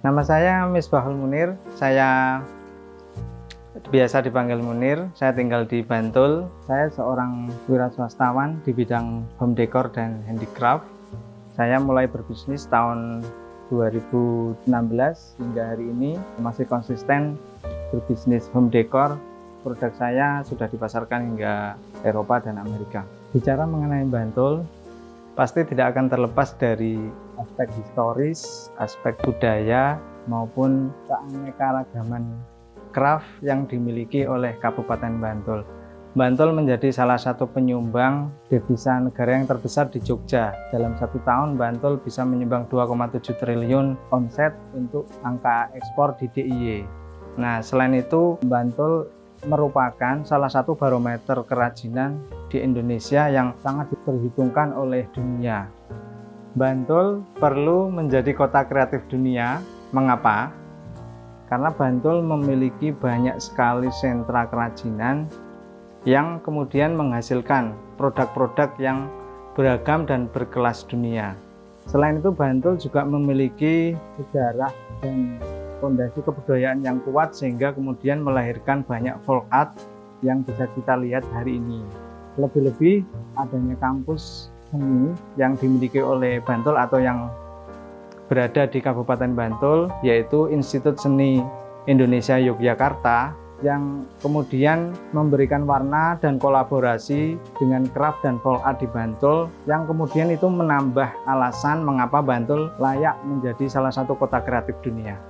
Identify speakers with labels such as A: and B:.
A: Nama saya Misbahul Munir, saya biasa dipanggil Munir, saya tinggal di Bantul. Saya seorang wira swastawan di bidang home decor dan handicraft. Saya mulai berbisnis tahun 2016 hingga hari ini masih konsisten berbisnis home decor. Produk saya sudah dipasarkan hingga Eropa dan Amerika. Bicara mengenai Bantul, pasti tidak akan terlepas dari aspek historis, aspek budaya, maupun keanekaragaman craft yang dimiliki oleh Kabupaten Bantul. Bantul menjadi salah satu penyumbang devisa negara yang terbesar di Jogja. Dalam satu tahun, Bantul bisa menyumbang 2,7 triliun omset untuk angka ekspor di DIY. Nah, selain itu, Bantul merupakan salah satu barometer kerajinan di Indonesia yang sangat diperhitungkan oleh dunia. Bantul perlu menjadi kota kreatif dunia. Mengapa? Karena Bantul memiliki banyak sekali sentra kerajinan yang kemudian menghasilkan produk-produk yang beragam dan berkelas dunia. Selain itu Bantul juga memiliki sejarah dan fondasi kebudayaan yang kuat sehingga kemudian melahirkan banyak folk art yang bisa kita lihat hari ini. Lebih-lebih adanya kampus seni yang dimiliki oleh Bantul atau yang berada di Kabupaten Bantul yaitu Institut Seni Indonesia Yogyakarta yang kemudian memberikan warna dan kolaborasi dengan craft dan folk di Bantul yang kemudian itu menambah alasan mengapa Bantul layak menjadi salah satu kota kreatif dunia.